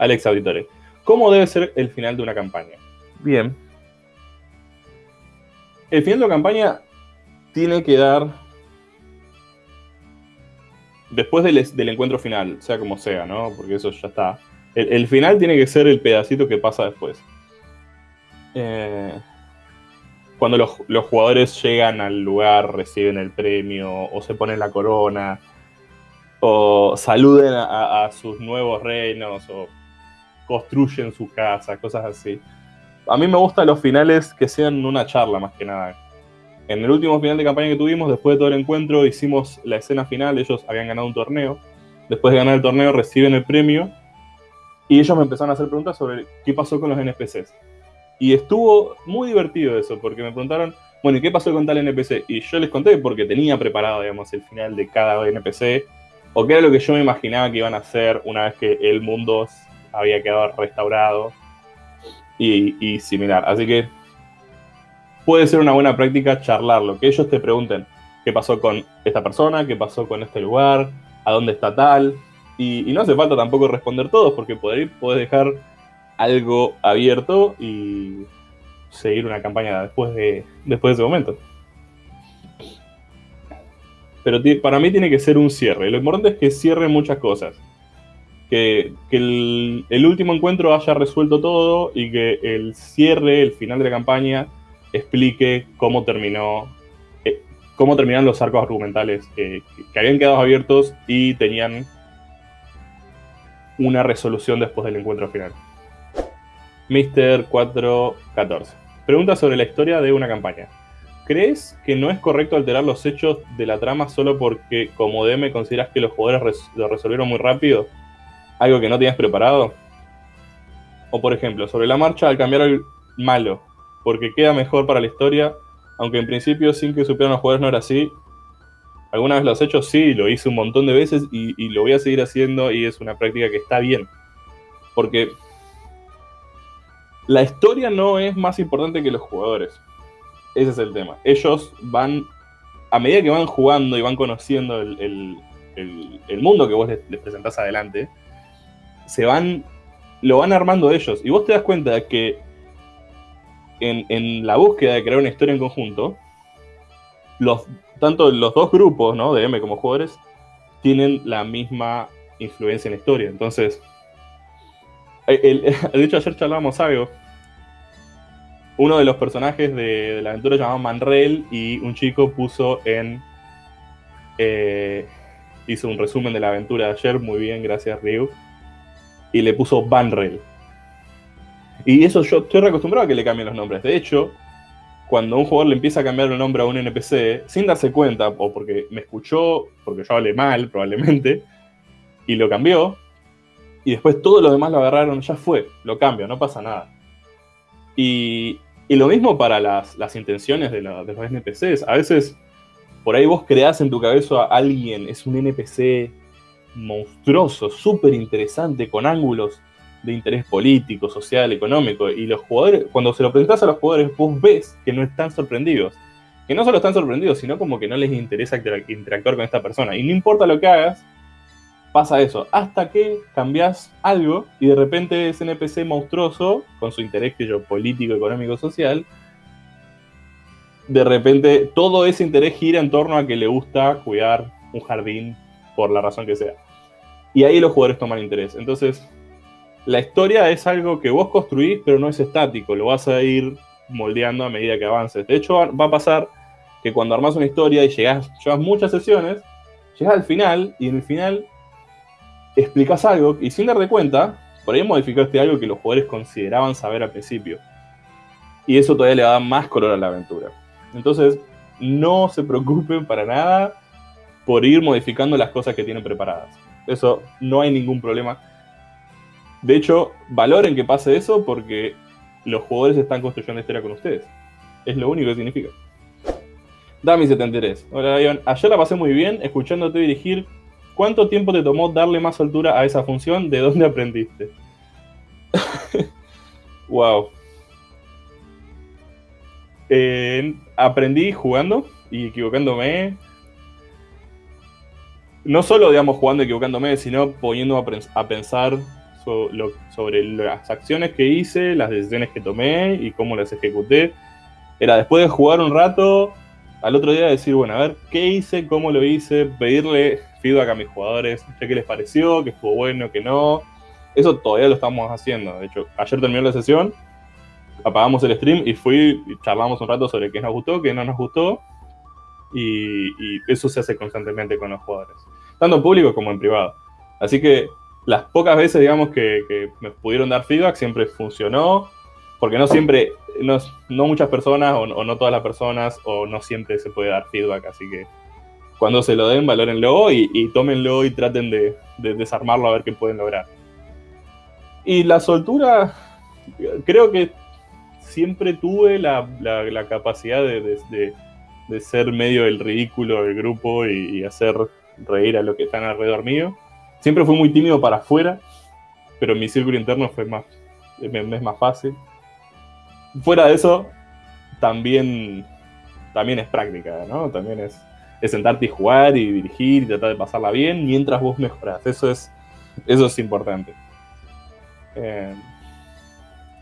Alex Auditore. ¿Cómo debe ser el final de una campaña? Bien. El final de una campaña tiene que dar después del, encuentro final, sea como sea, ¿no? Porque eso ya está. El, final tiene que ser el pedacito que pasa después. Eh, cuando los, jugadores llegan al lugar, reciben el premio, o se ponen la corona, o saluden a, a sus nuevos reinos, o construyen su casa, cosas así. A mí me gustan los finales que sean una charla más que nada en el último final de campaña que tuvimos, después de todo el encuentro, hicimos la escena final. Ellos habían ganado un torneo. Después de ganar el torneo, reciben el premio. Y ellos me empezaron a hacer preguntas sobre qué pasó con los NPCs. Y estuvo muy divertido eso, porque me preguntaron, bueno, ¿y qué pasó con tal NPC? Y yo les conté porque tenía preparado, digamos, el final de cada NPC, o qué era lo que yo me imaginaba que iban a hacer una vez que el mundo había quedado restaurado y, similar. Así que puede ser una buena práctica charlarlo, que ellos te pregunten qué pasó con esta persona, qué pasó con este lugar, a dónde está tal. Y, no hace falta tampoco responder todos, porque podés dejar algo abierto y seguir una campaña después de, después de ese momento. Pero para mí tiene que ser un cierre. Lo importante es que cierre muchas cosas. Que, el, último encuentro haya resuelto todo y que el cierre, el final de la campaña, explique cómo terminó, eh, cómo terminan los arcos argumentales que, habían quedado abiertos y tenían una resolución después del encuentro final. Mr. 414. Pregunta sobre la historia de una campaña. ¿Crees que no es correcto alterar los hechos de la trama solo porque como DM consideras que los jugadores lo resolvieron muy rápido? ¿Algo que no tenías preparado? O por ejemplo, sobre la marcha al cambiar al malo, porque queda mejor para la historia, aunque en principio sin que supieran los jugadores no era así. Alguna vez lo has hecho, sí, lo hice un montón de veces y, lo voy a seguir haciendo y es una práctica que está bien. Porque la historia no es más importante que los jugadores. Ese es el tema. Ellos van, a medida que van jugando y van conociendo el, mundo que vos les, les, presentás adelante, se van, lo van armando ellos. Y vos te das cuenta que en, la búsqueda de crear una historia en conjunto, los, tanto los dos grupos, ¿no? De M como jugadores, tienen la misma influencia en la historia. Entonces, el, de hecho ayer charlábamos algo. Uno de los personajes de, la aventura llamado Manrel y un chico puso en... Eh, hizo un resumen de la aventura de ayer, muy bien, gracias Ryu. Y le puso Banrel. Y eso yo estoy acostumbrado a que le cambien los nombres. De hecho, cuando un jugador le empieza a cambiar el nombre a un NPC, sin darse cuenta, o porque me escuchó, porque yo hablé mal probablemente, y lo cambió, y después todos los demás lo agarraron, ya fue, lo cambio, no pasa nada. Y, lo mismo para las, intenciones de, de, los NPCs. A veces, por ahí vos creás en tu cabeza a alguien, es un NPC monstruoso, súper interesante, con ángulos de interés político, social, económico, y los jugadores, cuando se lo presentas a los jugadores, vos ves que no están sorprendidos. Que no solo están sorprendidos, sino como que no les interesa interactuar con esta persona. Y no importa lo que hagas, pasa eso. Hasta que cambias algo y de repente ese NPC monstruoso, con su interés que yo, político, económico, social, de repente todo ese interés gira en torno a que le gusta cuidar un jardín por la razón que sea. Y ahí los jugadores toman interés. Entonces, la historia es algo que vos construís, pero no es estático, lo vas a ir moldeando a medida que avances. De hecho, va a pasar que cuando armas una historia y llegas, llevas muchas sesiones, llegas al final y en el final explicas algo y sin darte cuenta, por ahí modificaste algo que los jugadores consideraban saber al principio. Y eso todavía le da más color a la aventura. Entonces, no se preocupen para nada por ir modificando las cosas que tienen preparadas. Eso no hay ningún problema. De hecho, valoren que pase eso porque los jugadores están construyendo historia con ustedes. Es lo único que significa. Dami73. Hola, Ion. Ayer la pasé muy bien escuchándote dirigir. ¿Cuánto tiempo te tomó darle más altura a esa función? ¿De dónde aprendiste? wow. aprendí jugando y equivocándome. No solo, digamos, jugando equivocándome, sino poniendo a pensar sobre las acciones que hice, las decisiones que tomé y cómo las ejecuté. Era después de jugar un rato, al otro día decir, bueno, a ver, ¿qué hice? ¿Cómo lo hice? Pedirle feedback a mis jugadores, qué les pareció, qué estuvo bueno, qué no. Eso todavía lo estamos haciendo. De hecho, ayer terminó la sesión, apagamos el stream y fui y charlamos un rato sobre qué nos gustó, qué no nos gustó. Y, eso se hace constantemente con los jugadores, tanto en público como en privado. Así que las pocas veces, digamos, que, me pudieron dar feedback, siempre funcionó, porque no siempre, no, muchas personas, o, no todas las personas, o no siempre se puede dar feedback, así que cuando se lo den, valórenlo y, y tómenlo y traten de, desarmarlo a ver qué pueden lograr. Y la soltura, creo que siempre tuve la, capacidad de, ser medio el ridículo del grupo y, y hacer reír a los que están alrededor mío. Siempre fui muy tímido para afuera, pero mi círculo interno fue más, es más fácil. Fuera de eso, también, también es práctica, ¿no? También es, sentarte y jugar y dirigir y tratar de pasarla bien mientras vos mejoras. Eso es, eso es importante. Eh,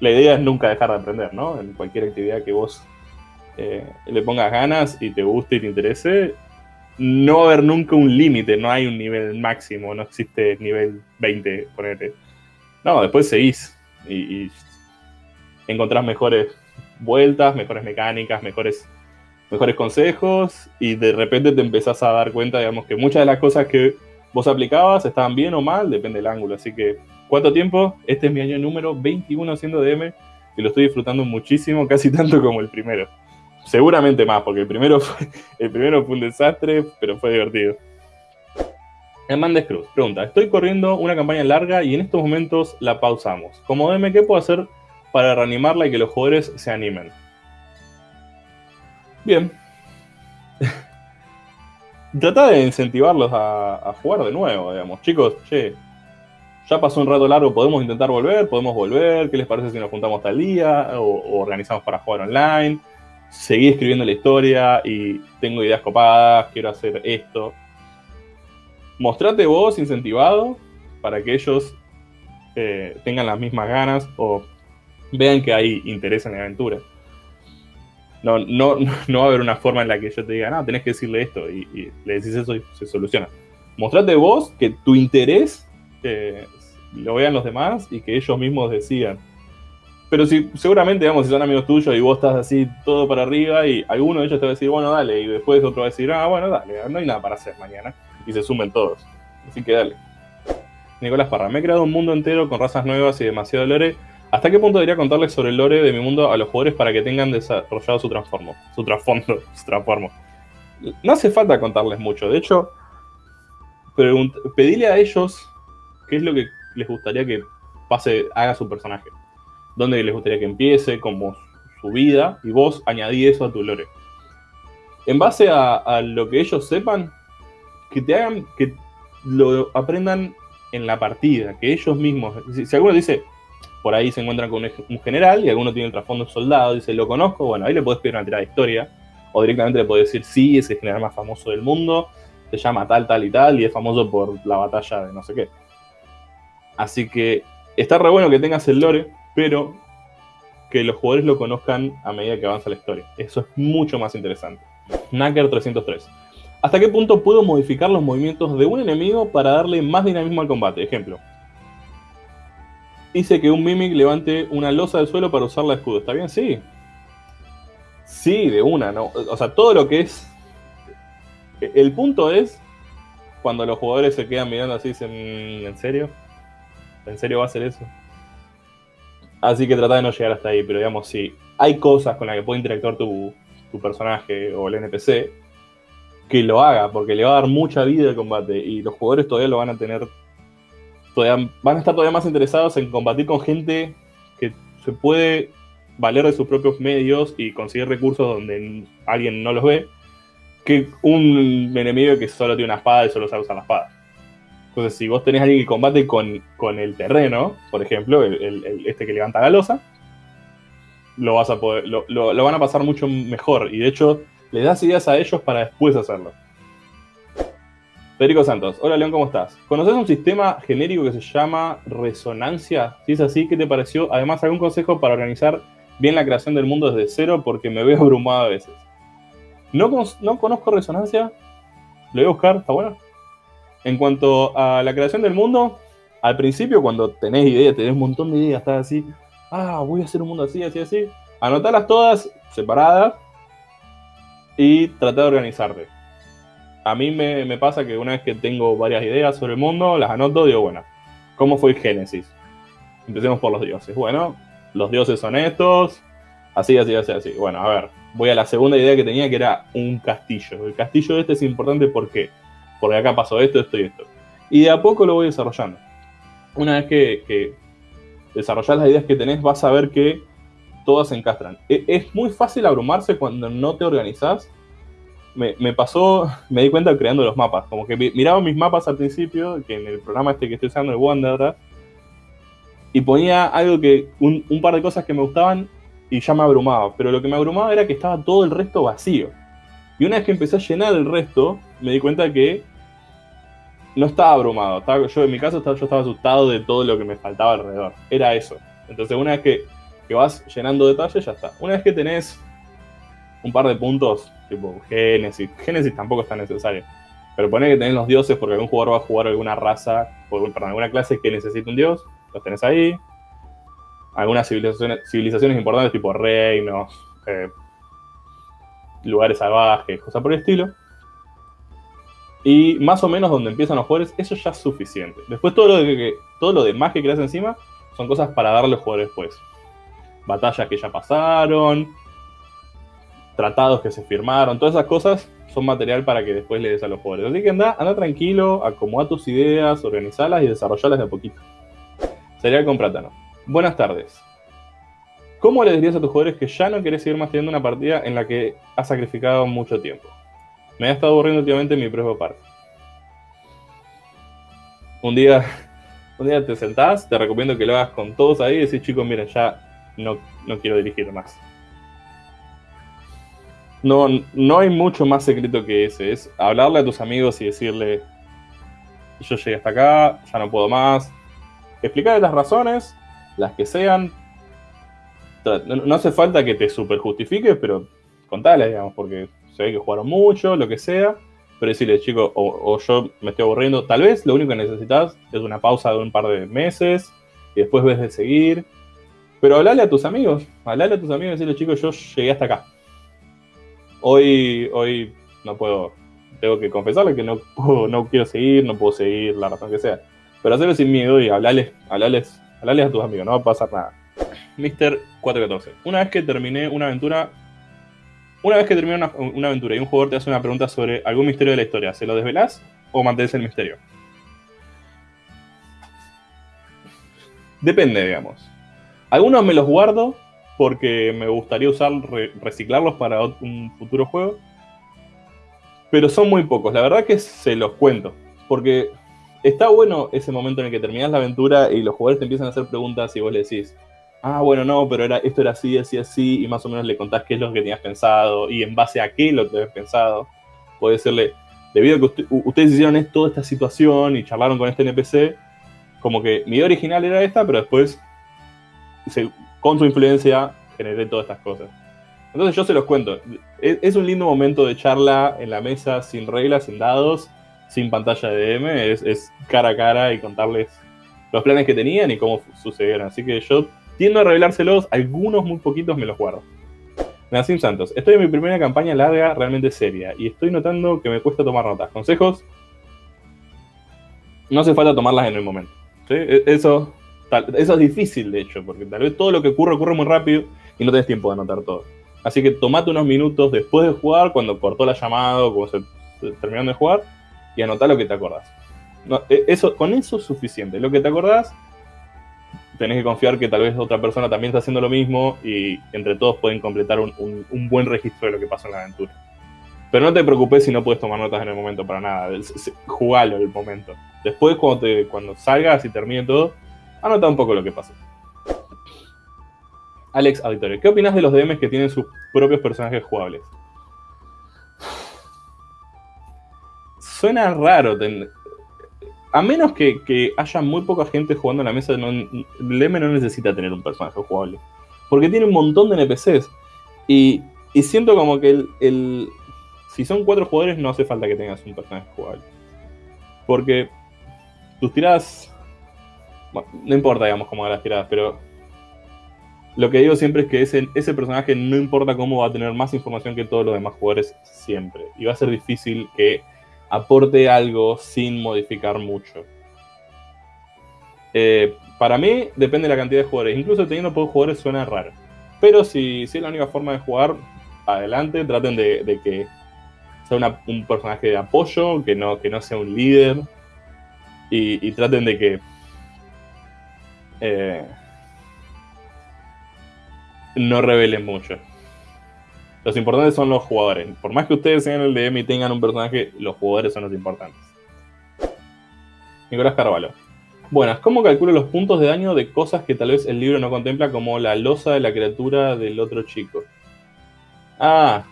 la idea es nunca dejar de aprender, ¿no? En cualquier actividad que vos eh, le pongas ganas y te guste y te interese, no va a haber nunca un límite, no hay un nivel máximo, no existe nivel 20, ponete. No, después seguís y, encontrás mejores vueltas, mejores mecánicas, mejores, mejores consejos y de repente te empezás a dar cuenta, digamos, que muchas de las cosas que vos aplicabas estaban bien o mal, depende del ángulo. Así que, ¿cuánto tiempo? Este es mi año número 21 haciendo DM y lo estoy disfrutando muchísimo, casi tanto como el primero. Seguramente más, porque el primero fue, el primero fue un desastre, pero fue divertido. Hernández Cruz pregunta: Estoy corriendo una campaña larga y en estos momentos la pausamos. Como DM, ¿qué puedo hacer para reanimarla y que los jugadores se animen? Bien. Trata de incentivarlos a, jugar de nuevo, digamos. Chicos, che, ya pasó un rato largo, podemos intentar volver, podemos volver. ¿Qué les parece si nos juntamos tal día? o organizamos para jugar online seguí escribiendo la historia y tengo ideas copadas, quiero hacer esto. Mostrate vos incentivado para que ellos eh, tengan las mismas ganas o vean que hay interés en la aventura. No, no, no va a haber una forma en la que yo te diga, no, tenés que decirle esto y, le decís eso y se soluciona. Mostrate vos que tu interés eh, lo vean los demás y que ellos mismos decidan pero si, seguramente, digamos, si son amigos tuyos y vos estás así todo para arriba y alguno de ellos te va a decir, bueno, dale, y después otro va a decir, ah, bueno, dale, no hay nada para hacer mañana. Y se sumen todos. Así que dale. Nicolás Parra, me he creado un mundo entero con razas nuevas y demasiado lore. ¿Hasta qué punto debería contarles sobre el lore de mi mundo a los jugadores para que tengan desarrollado su transformo? Su trasfondo, su transformo. No hace falta contarles mucho. De hecho, pedile a ellos qué es lo que les gustaría que pase, haga su personaje dónde les gustaría que empiece, como su vida, y vos añadí eso a tu lore. En base a, lo que ellos sepan, que te hagan, que lo aprendan en la partida, que ellos mismos, si, alguno dice, por ahí se encuentran con un general y alguno tiene el trasfondo soldado, dice, lo conozco, bueno, ahí le podés pedir una tirada de historia, o directamente le podés decir, sí, es el general más famoso del mundo, se llama tal, tal y tal, y es famoso por la batalla de no sé qué. Así que está re bueno que tengas el lore, pero que los jugadores lo conozcan a medida que avanza la historia. Eso es mucho más interesante. Knacker 303. ¿Hasta qué punto puedo modificar los movimientos de un enemigo para darle más dinamismo al combate? Ejemplo. Dice que un Mimic levante una losa del suelo para usar la escudo. ¿Está bien? Sí. Sí, de una, ¿no? O sea, todo lo que es... El punto es cuando los jugadores se quedan mirando así y dicen, ¿en serio? ¿En serio va a ser eso? Así que trata de no llegar hasta ahí, pero digamos, si hay cosas con las que puede interactuar tu, personaje o el NPC, que lo haga, porque le va a dar mucha vida al combate y los jugadores todavía lo van a tener, todavía, van a estar todavía más interesados en combatir con gente que se puede valer de sus propios medios y conseguir recursos donde alguien no los ve, que un enemigo que solo tiene una espada y solo sabe usar la espada. Entonces, si vos tenés a alguien que combate con, el terreno, por ejemplo, el, este que levanta la losa, lo, vas a poder, lo, van a pasar mucho mejor. Y de hecho, le das ideas a ellos para después hacerlo. Federico Santos, hola León, ¿cómo estás? ¿Conoces un sistema genérico que se llama resonancia? Si es así, ¿qué te pareció? Además, ¿algún consejo para organizar bien la creación del mundo desde cero? Porque me veo abrumado a veces. No conozco resonancia, lo voy a buscar, está bueno. En cuanto a la creación del mundo, al principio cuando tenés ideas, tenés un montón de ideas, estás así, ah, voy a hacer un mundo así, así, así, anotarlas todas separadas y tratar de organizarte. A mí me, pasa que una vez que tengo varias ideas sobre el mundo, las anoto, digo, bueno, ¿cómo fue el Génesis? Empecemos por los dioses. Bueno, los dioses son estos, así, así, así, así. Bueno, a ver, voy a la segunda idea que tenía, que era un castillo. El castillo este es importante porque, porque acá pasó esto, esto y esto. Y de a poco lo voy desarrollando. Una vez que, que desarrollas las ideas que tenés, vas a ver que todas se encastran. E, es muy fácil abrumarse cuando no te organizás. Me, pasó, me di cuenta creando los mapas. Como que miraba mis mapas al principio, que en el programa este que estoy usando, el Wanderer, y ponía algo que, un par de cosas que me gustaban y ya me abrumaba. Pero lo que me abrumaba era que estaba todo el resto vacío. Y una vez que empecé a llenar el resto, me di cuenta que no estaba abrumado. yo en mi caso yo estaba asustado de todo lo que me faltaba alrededor. Era eso. Entonces una vez que, que vas llenando detalles, ya está. Una vez que tenés un par de puntos, tipo Génesis, Génesis tampoco es tan necesario. Pero poné que tenés los dioses porque algún jugador va a jugar alguna raza, perdón, alguna clase que necesita un dios, los tenés ahí. Algunas civilizaciones, civilizaciones importantes tipo reinos, eh, lugares salvajes, cosas por el estilo. Y más o menos donde empiezan los jugadores, eso ya es suficiente. Después todo lo, de todo lo demás que creas encima son cosas para darle a los jugadores después. Batallas que ya pasaron, tratados que se firmaron, todas esas cosas son material para que después le des a los jugadores. Así que anda, anda tranquilo, acomoda tus ideas, organizalas y desarrollalas de a poquito. Sería con plátano. Buenas tardes. ¿Cómo le dirías a tus jugadores que ya no querés seguir más teniendo una partida en la que has sacrificado mucho tiempo? Me ha estado aburriendo últimamente mi propio parte. Un día, un día te sentás, te recomiendo que lo hagas con todos ahí y decís, chicos, miren, ya no, no quiero dirigir más. No, no hay mucho más secreto que ese. Es hablarle a tus amigos y decirle, yo llegué hasta acá, ya no puedo más. Explicarle las razones, las que sean. No, hace falta que te super justifiques, pero contale, digamos, porque se que jugaron mucho, lo que sea, pero decirle, chicos, o, yo me estoy aburriendo, tal vez lo único que necesitas es una pausa de un par de meses y después ves de seguir. Pero hablale a tus amigos, hablale a tus amigos y decirle, chicos, yo llegué hasta acá. Hoy, hoy no puedo, tengo que confesarle que no, no quiero seguir, no puedo seguir, la razón que sea. Pero hacerlo sin miedo y hablarles, hablarles, hablarles a tus amigos, no va a pasar nada. Mr. 414. Una vez que terminé una aventura, una vez que termina una, aventura y un jugador te hace una pregunta sobre algún misterio de la historia, ¿se lo desvelás o mantienes el misterio? Depende, digamos. Algunos me los guardo porque me gustaría usar reciclarlos para un futuro juego. Pero son muy pocos. La verdad que se los cuento. Porque está bueno ese momento en el que terminas la aventura y los jugadores te empiezan a hacer preguntas y vos le decís, ah, bueno, no, pero era, esto era así, así, así, y más o menos le contás qué es lo que tenías pensado y en base a qué lo tenías pensado. Puede decirle, debido a que ustedes hicieron toda esta situación y charlaron con este NPC, como que mi idea original era esta, pero después, con su influencia, generé todas estas cosas. Entonces yo se los cuento. Es, un lindo momento de charla en la mesa, sin reglas, sin dados, sin pantalla de DM, es, es cara a cara y contarles los planes que tenían y cómo sucedieron. Así que yo Tiendo a revelárselos, algunos muy poquitos me los guardo. Nacim Santos, estoy en mi primera campaña larga, realmente seria, y estoy notando que me cuesta tomar notas. ¿Consejos? No hace falta tomarlas en el momento. E, eso, eso es difícil, de hecho, porque tal vez todo lo que ocurre ocurre muy rápido y no tenés tiempo de anotar todo. Así que tomate unos minutos después de jugar, cuando cortó la llamada o cuando se, terminando de jugar, y anotá lo que te acordás. E, eso, con eso es suficiente. Lo que te acordás tenés que confiar que tal vez otra persona también está haciendo lo mismo y entre todos pueden completar un, buen registro de lo que pasó en la aventura. Pero no te preocupes si no puedes tomar notas en el momento para nada. Jugalo en el momento. Después, cuando, te, cuando salgas y termine todo, anota un poco lo que pasó. Alex Auditorio, ¿qué opinas de los DMs que tienen sus propios personajes jugables? suena raro. A menos que, haya muy poca gente jugando en la mesa, no, M no necesita tener un personaje jugable. Porque tiene un montón de NPCs. Y, siento como que el, si son cuatro jugadores no hace falta que tengas un personaje jugable. Porque tus tiradas... no importa, digamos, cómo hagas las tiradas, pero lo que digo siempre es que ese, ese personaje no importa cómo va a tener más información que todos los demás jugadores siempre. Y va a ser difícil que aporte algo sin modificar mucho. Eh, para mí depende de la cantidad de jugadores. Incluso teniendo pocos jugadores suena raro. Pero si, si es la única forma de jugar, adelante. Traten de, que sea un personaje de apoyo, que no, que no sea un líder. Y, traten de que... Eh, no revelen mucho. Los importantes son los jugadores. Por más que ustedes sean el DM y tengan un personaje, los jugadores son los importantes. Nicolás Carvalho. Buenas, ¿cómo calculo los puntos de daño de cosas que tal vez el libro no contempla como la losa de la criatura del otro chico? Ah.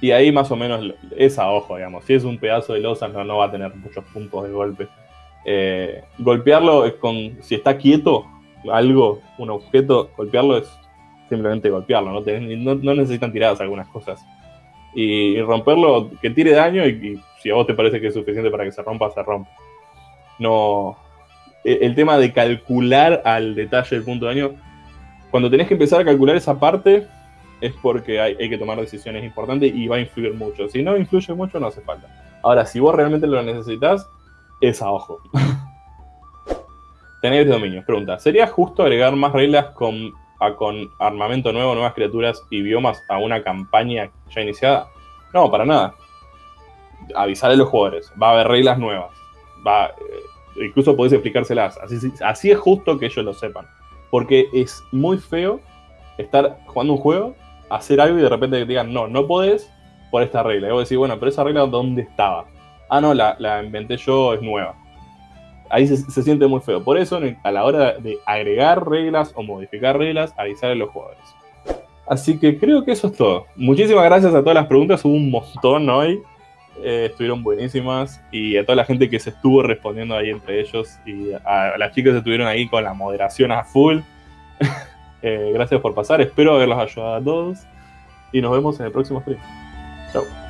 Y ahí más o menos es a ojo, digamos. Si es un pedazo de losa no, no va a tener muchos puntos de golpe. Eh, golpearlo con... Si está quieto, algo, un objeto, golpearlo es simplemente golpearlo, no, no, necesitan tiradas algunas cosas. Y, romperlo, que tire daño y, si a vos te parece que es suficiente para que se rompa, se rompe. No. E, el, tema de calcular al detalle el punto de daño, cuando tenés que empezar a calcular esa parte, es porque hay, que tomar decisiones importantes y va a influir mucho. Si no influye mucho, no hace falta. Ahora, si vos realmente lo necesitas, es a ojo. Tener dominio. Pregunta, ¿sería justo agregar más reglas con con armamento nuevo, nuevas criaturas y biomas a una campaña ya iniciada? No, para nada. Avisar a los jugadores, va a haber reglas nuevas. Va, eh, incluso podés explicárselas. Así, así es justo que ellos lo sepan. Porque es muy feo estar jugando un juego, hacer algo y de repente te digan, no, no podés por esta regla. Y vos decís, bueno, pero esa regla ¿dónde estaba? Ah, no, la inventé yo, es nueva ahí se, siente muy feo. Por eso, a la hora de agregar reglas o modificar reglas, avisar a los jugadores. Así que creo que eso es todo. Muchísimas gracias a todas las preguntas, hubo un montón hoy. Eh, estuvieron buenísimas y a toda la gente que se estuvo respondiendo ahí entre ellos y a, las chicas que estuvieron ahí con la moderación a full. Eh, gracias por pasar, espero haberlos ayudado a todos y nos vemos en el próximo stream. Chao.